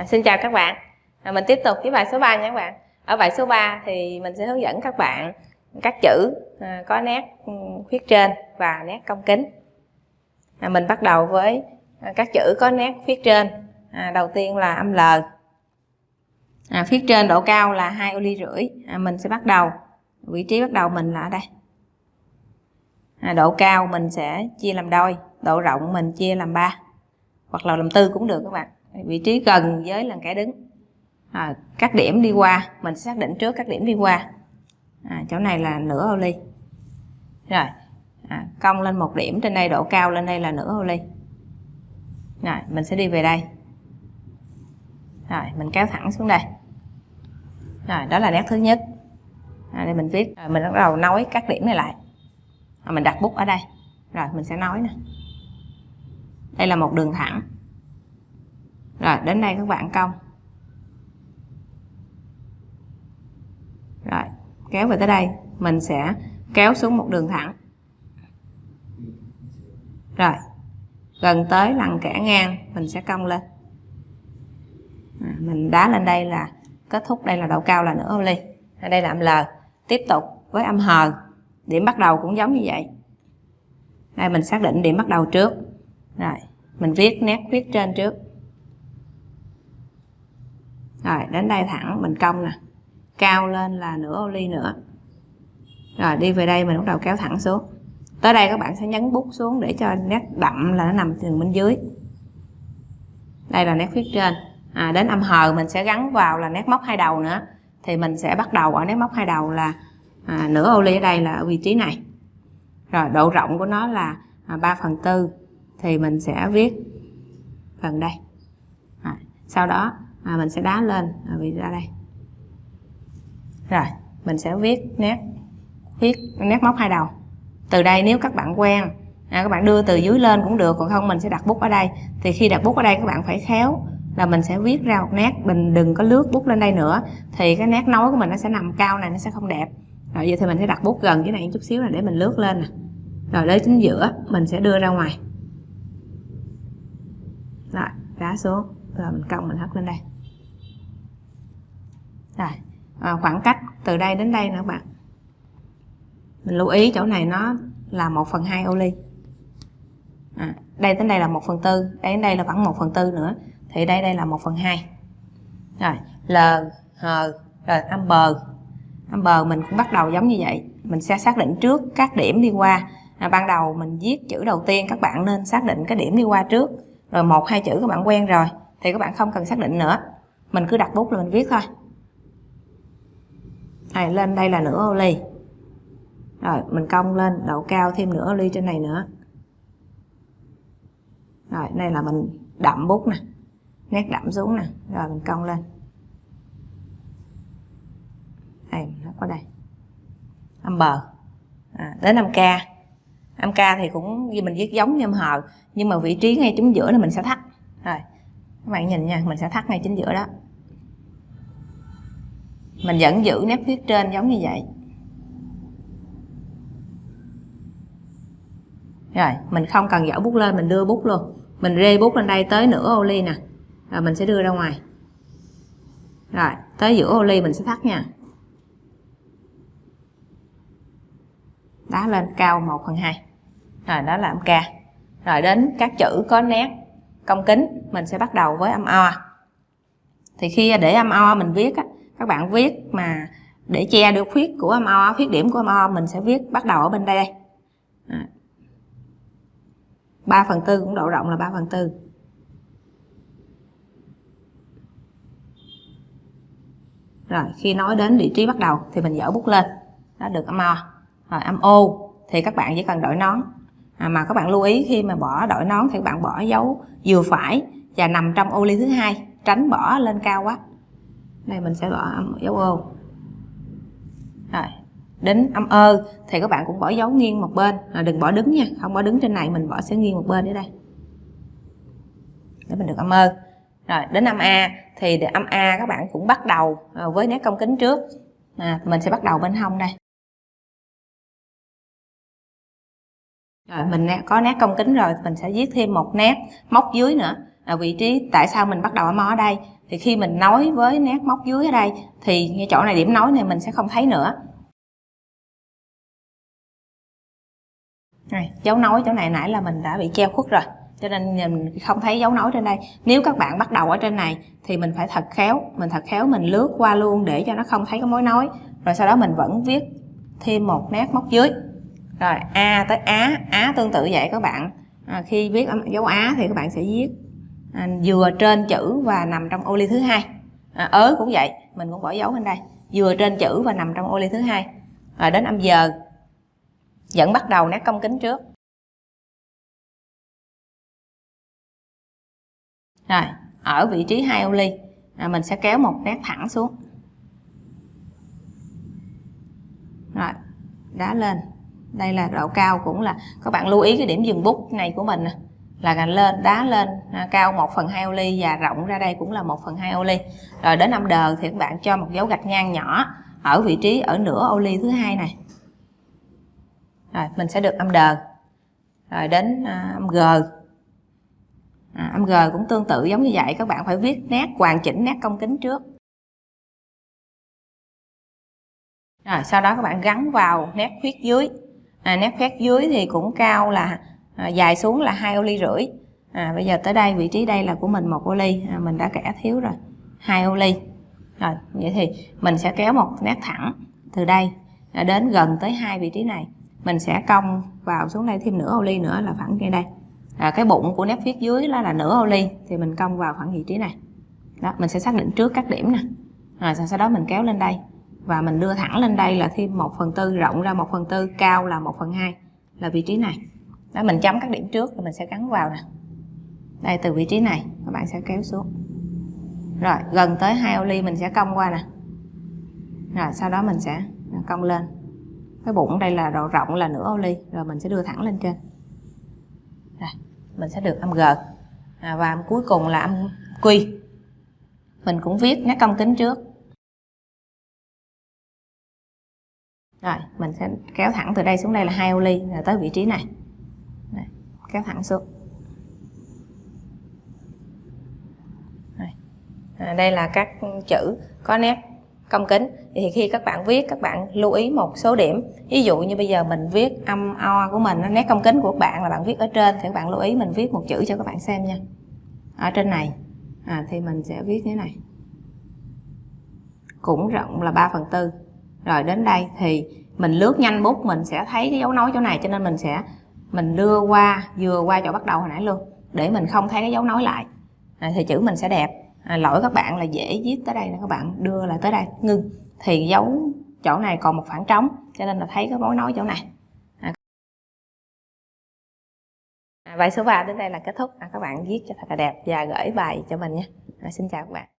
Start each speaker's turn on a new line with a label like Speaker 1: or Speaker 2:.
Speaker 1: À, xin chào các bạn. À, mình tiếp tục với bài số 3 nha các bạn. Ở bài số 3 thì mình sẽ hướng dẫn các bạn các chữ à, có nét ừ, khuyết trên và nét cong kính. À, mình bắt đầu với à, các chữ có nét khuyết trên. À, đầu tiên là âm L. À, phía trên độ cao là hai ô ly rưỡi. À, mình sẽ bắt đầu vị trí bắt đầu mình là ở đây. À, độ cao mình sẽ chia làm đôi, độ rộng mình chia làm 3 hoặc là làm tư cũng được các bạn vị trí gần với lần kẻ đứng. À, các điểm đi qua mình xác định trước các điểm đi qua. À, chỗ này là nửa ô ly. Rồi à, cong lên một điểm trên đây độ cao lên đây là nửa ô ly. Rồi mình sẽ đi về đây. Rồi mình kéo thẳng xuống đây. Rồi đó là nét thứ nhất. À, đây mình viết. Rồi mình bắt đầu nối các điểm này lại. Rồi mình đặt bút ở đây. Rồi mình sẽ nói nè. Đây là một đường thẳng rồi đến đây các bạn cong. Rồi kéo về tới đây mình sẽ kéo xuống một đường thẳng. Rồi gần tới lần kẻ ngang mình sẽ cong lên. À, mình đá lên đây là kết thúc đây là độ cao là nửa ô ly. Ở đây là âm L. Tiếp tục với âm hờ điểm bắt đầu cũng giống như vậy. Đây mình xác định điểm bắt đầu trước. Rồi mình viết nét viết trên trước rồi đến đây thẳng mình cong nè. Cao lên là nửa ô ly nữa. Rồi đi về đây mình bắt đầu kéo thẳng xuống. Tới đây các bạn sẽ nhấn bút xuống để cho nét đậm là nó nằm từ bên dưới. Đây là nét phía trên. À, đến âm hờ mình sẽ gắn vào là nét móc hai đầu nữa. Thì mình sẽ bắt đầu ở nét móc hai đầu là à, nửa ô ly ở đây là ở vị trí này. Rồi độ rộng của nó là à, 3 phần tư. Thì mình sẽ viết phần đây. À, sau đó à, mình sẽ đá lên. À, vì ra đây. Rồi mình sẽ viết nét viết nét móc hai đầu. Từ đây nếu các bạn quen à, các bạn đưa từ dưới lên cũng được còn không mình sẽ đặt bút ở đây. Thì khi đặt bút ở đây các bạn phải khéo là mình sẽ viết ra một nét. Mình đừng có lướt bút lên đây nữa. Thì cái nét nối của mình nó sẽ nằm cao này nó sẽ không đẹp. Rồi giờ thì mình sẽ đặt bút gần cái này một chút xíu này để mình lướt lên nè. Rồi đến chính giữa mình sẽ đưa ra ngoài. Rồi đá xuống rồi mình cộng mình hất lên đây. Rồi à, khoảng cách từ đây đến đây nữa bạn. Mình lưu ý chỗ này nó là 1 phần 2 ô ly. À, đây đến đây là 1 phần tư đây đến đây là vẫn 1 phần tư nữa thì đây đây là 1 phần 2 rồi L H rồi âm bờ âm bờ mình cũng bắt đầu giống như vậy. Mình sẽ xác định trước các điểm đi qua. À, ban đầu mình viết chữ đầu tiên các bạn nên xác định cái điểm đi qua trước. Rồi một hai chữ các bạn quen rồi thì các bạn không cần xác định nữa. Mình cứ đặt bút là mình viết thôi. Này lên đây là nửa ô ly. Rồi mình cong lên độ cao thêm nửa ô ly trên này nữa. Rồi đây là mình đậm bút nè. Nét đậm xuống nè. Rồi mình cong lên. Đây nó có đây. Âm bờ à, đến âm ca âm ca thì cũng như mình viết giống như âm hờ nhưng mà vị trí ngay chúng giữa là mình sẽ thắt. Rồi các bạn nhìn nha, mình sẽ thắt ngay chính giữa đó. Mình vẫn giữ nét viết trên giống như vậy. Rồi, mình không cần dở bút lên, mình đưa bút luôn. Mình rê bút lên đây tới nửa ô ly nè. Rồi mình sẽ đưa ra ngoài. Rồi, tới giữa ô ly mình sẽ thắt nha. Đá lên cao 1 phần 2 rồi, đó là âm ca. Rồi đến các chữ có nét cong kính mình sẽ bắt đầu với âm o. Thì khi để âm o mình viết á, các bạn viết mà để che được khuyết của âm o khuyết điểm của âm o mình sẽ viết bắt đầu ở bên đây đây. 3 phần tư cũng độ rộng là 3 phần tư. Rồi khi nói đến vị trí bắt đầu thì mình dở bút lên. Đó được âm o. Rồi âm ô thì các bạn chỉ cần đổi nón à, mà các bạn lưu ý khi mà bỏ đổi nón thì các bạn bỏ dấu vừa phải và nằm trong ô ly thứ hai tránh bỏ lên cao quá. Đây mình sẽ bỏ dấu ô. Rồi đến âm ơ thì các bạn cũng bỏ dấu nghiêng một bên. À, đừng bỏ đứng nha không bỏ đứng trên này mình bỏ sẽ nghiêng một bên ở đây. Để mình được âm ơ. Rồi đến âm a thì âm a các bạn cũng bắt đầu à, với nét cong kính trước. À, mình sẽ bắt đầu bên hông đây. Rồi mình có nét công kính rồi mình sẽ viết thêm một nét móc dưới nữa. À, vị trí tại sao mình bắt đầu ở mo ở đây? Thì khi mình nối với nét móc dưới ở đây thì ngay chỗ này điểm nối này mình sẽ không thấy nữa. Này, dấu nối chỗ này nãy là mình đã bị treo khuất rồi cho nên mình không thấy dấu nối trên đây. Nếu các bạn bắt đầu ở trên này thì mình phải thật khéo mình thật khéo mình lướt qua luôn để cho nó không thấy cái mối nối rồi sau đó mình vẫn viết thêm một nét móc dưới rồi a tới á. Á tương tự vậy các bạn. À, khi viết dấu á thì các bạn sẽ viết à, vừa trên chữ và nằm trong ô ly thứ hai. À, ớ cũng vậy mình cũng bỏ dấu bên đây. Vừa trên chữ và nằm trong ô ly thứ hai. Rồi đến âm giờ. Vẫn bắt đầu nét cong kính trước. Rồi ở vị trí hai ô ly à, mình sẽ kéo một nét thẳng xuống. Rồi đá lên đây là độ cao cũng là các bạn lưu ý cái điểm dừng bút này của mình là lên đá lên à, cao 1 phần 2 ô ly và rộng ra đây cũng là 1 phần 2 ô ly. Rồi đến âm đờ thì các bạn cho một dấu gạch ngang nhỏ ở vị trí ở nửa ô ly thứ hai này. Rồi mình sẽ được âm đờ rồi đến à, âm g. À, âm g cũng tương tự giống như vậy các bạn phải viết nét hoàn chỉnh nét cong kính trước. Rồi sau đó các bạn gắn vào nét khuyết dưới à, nét khuyết dưới thì cũng cao là à, dài xuống là hai ô ly rưỡi. À, bây giờ tới đây vị trí đây là của mình một ô ly. À, mình đã kẻ thiếu rồi hai ô ly. Rồi vậy thì mình sẽ kéo một nét thẳng từ đây à, đến gần tới hai vị trí này. Mình sẽ cong vào xuống đây thêm nửa ô ly nữa là khoảng ngay đây. À, cái bụng của nét phía dưới đó là nửa ô ly thì mình cong vào khoảng vị trí này. Đó mình sẽ xác định trước các điểm nè. Rồi sau đó mình kéo lên đây và mình đưa thẳng lên đây là thêm 1 phần tư rộng ra 1 phần tư cao là 1 phần 2 là vị trí này. Đó mình chấm các điểm trước rồi mình sẽ gắn vào nè. Đây từ vị trí này các bạn sẽ kéo xuống. Rồi gần tới hai ô ly mình sẽ cong qua nè. Rồi sau đó mình sẽ cong lên. Cái bụng đây là độ rộng là nửa ô ly rồi mình sẽ đưa thẳng lên trên. Rồi, mình sẽ được âm g à, và âm cuối cùng là âm quy. Mình cũng viết nét cong kính trước. Rồi mình sẽ kéo thẳng từ đây xuống đây là hai ô ly rồi tới vị trí này. Rồi, kéo thẳng xuống. À, đây là các chữ có nét cong kính. Thì khi các bạn viết các bạn lưu ý một số điểm. Ví dụ như bây giờ mình viết âm o của mình nét cong kính của các bạn là bạn viết ở trên thì các bạn lưu ý mình viết một chữ cho các bạn xem nha. Ở trên này à, thì mình sẽ viết thế này. Cũng rộng là 3 phần tư rồi đến đây thì mình lướt nhanh bút mình sẽ thấy cái dấu nối chỗ này cho nên mình sẽ mình đưa qua vừa qua chỗ bắt đầu hồi nãy luôn để mình không thấy cái dấu nối lại. À, thì chữ mình sẽ đẹp. À, lỗi các bạn là dễ viết tới đây là các bạn đưa lại tới đây. Ngưng. Thì dấu chỗ này còn một khoảng trống cho nên là thấy cái mối nối chỗ này. À. À, bài số 3 đến đây là kết thúc. À, các bạn viết cho thật là đẹp và gửi bài cho mình nhé. À, xin chào các bạn.